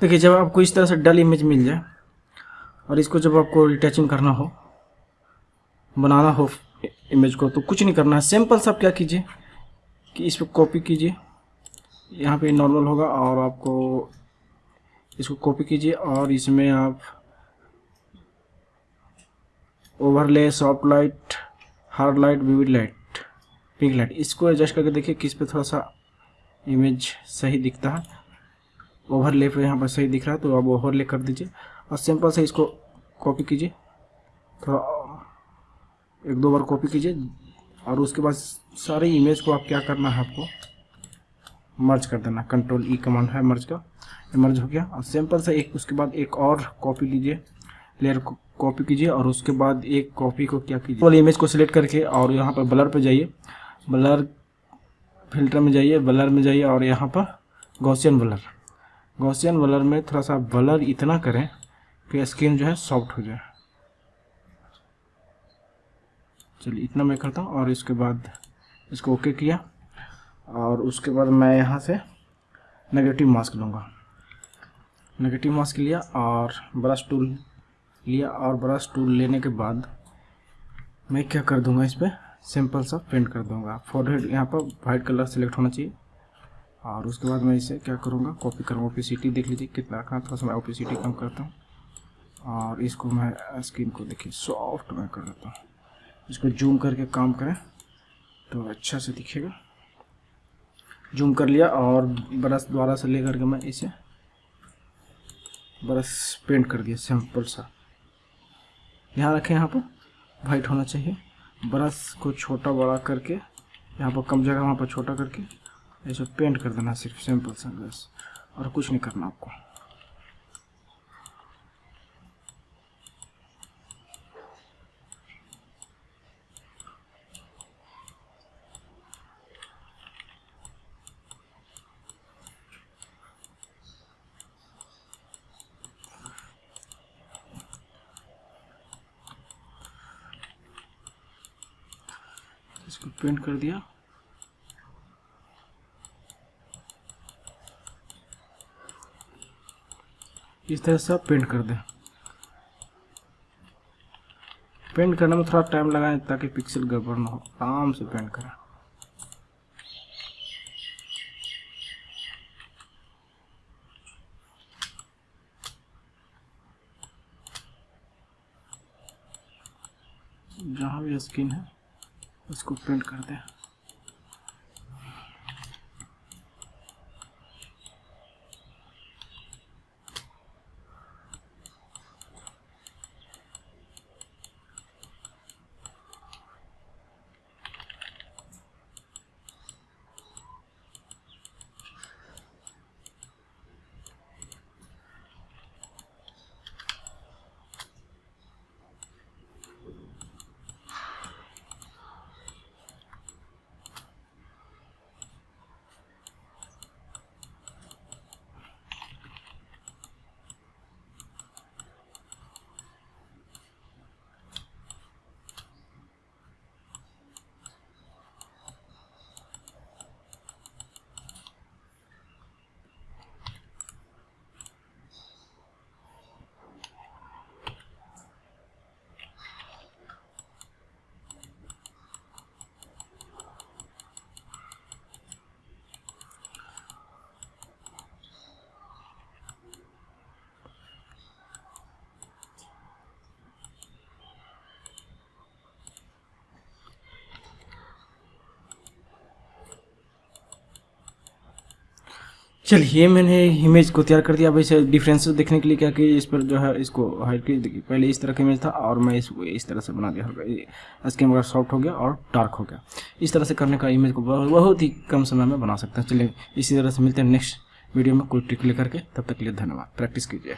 देखिए, जब आपको इस तरह से डल इमेज मिल जाए और इसको जब आपको रिटचिंग करना हो, बनाना हो इमेज को तो कुछ नहीं करना है। सिंपल सा आप क्या कीजिए कि इस पर कॉपी कीजिए। यहाँ पे नॉर्मल होगा और आपको इसको कॉपी कीजिए और इसमें आप overlay soft light hard light vivid light pink light इसको एडजस्ट करके देखिए किस पे थोड़ा सा इमेज सही दिखता है। ओवरले पे यहाँ पर सही दिख रहा है तो आप ओवरले कर दीजिए। और सिंपल से इसको कॉपी कीजिए। थोड़ा एक दो बार कॉपी कीजिए। और उसके बाद सारे इमेज को आप क्या करना है आपको? मर्ज कर देना। कंट्रोल ई कमांड है मर्ज का। मर्ज हो गया। और सिंपल से एक, उसके बाद एक और कॉपी लीजिए। लेयर को कॉपी कीजिए। और उसके बाद एक कॉपी को क्या कीजिए? वाले इमेज को सिलेक्ट करके और यहाँ पर ब्लर पे जाइए। ब्लर फ़िल्टर में जाइए। ब्लर में जाइए और यहाँ पर गौसियन ब्लर गौसियन वलर में थोड़ा सा ब्लर इतना करें कि स्किन जो है सॉफ्ट हो जाए। चलिए, इतना मैं करता हूँ और इसके बाद इसको ओके किया और उसके बाद मैं यहाँ से नेगेटिव मास्क लूँगा। नेगेटिव मास्क लिया और ब्रश टूल लिया और ब्रश टूल लेने के बाद मैं क्या कर दूँगा इस पर सिंपल सा पेंट कर दूँगा। फोरहेड यहाँ पर वाइट कलर सेलेक्ट होना चाहिए। और उसके बाद मैं इसे क्या करूँगा? कॉपी करूँगा ओपीसीटी देख लीजिए, कितना रखा थोड़ा सा मैं ओपीसीटी कम करता हूँ। और इसको मैं स्किन को देखिए सॉफ्ट मैं कर देता हूँ। इसको जूम करके काम करें तो अच्छा से दिखेगा। जूम कर लिया और ब्रश द्वारा से ले करके मैं इसे, ब्रश पेंट कर दिया सिंपल सा। यहाँ रखें यहाँ पर वाइट होना चाहिए। ब्रश को छोटा बड़ा करके, यहाँ पर कम जगह, वहाँ पर छोटा करके। ऐसे पेंट कर देना सिर्फ़ सिंपल सा बस, और कुछ नहीं करना आपको। इसको पेंट कर दिया। इस तरह से आप पेंट कर दें। पेंट करने में थोड़ा टाइम लगाएँ ताकि पिक्सल गड़बड़ ना हो। आराम से पेंट करें। जहाँ भी स्किन है, उसको पेंट कर दें। चलिए मैंने इमेज को तैयार कर दिया। अब इसे डिफरेंस देखने के लिए क्या कि इस पर जो है, इसको हाइट की पहले इस तरह का इमेज था और मैं इसको इस तरह से बना दिया। स्किन वगैरह सॉफ्ट हो गया और डार्क हो गया। इस तरह से करने का इमेज को बहुत ही कम समय में बना सकते हैं। चलिए, इसी तरह से मिलते हैं नेक्स्ट वीडियो में। कोई ट्रिक लेकर के। तब तक के लिए धन्यवाद। प्रैक्टिस कीजिए।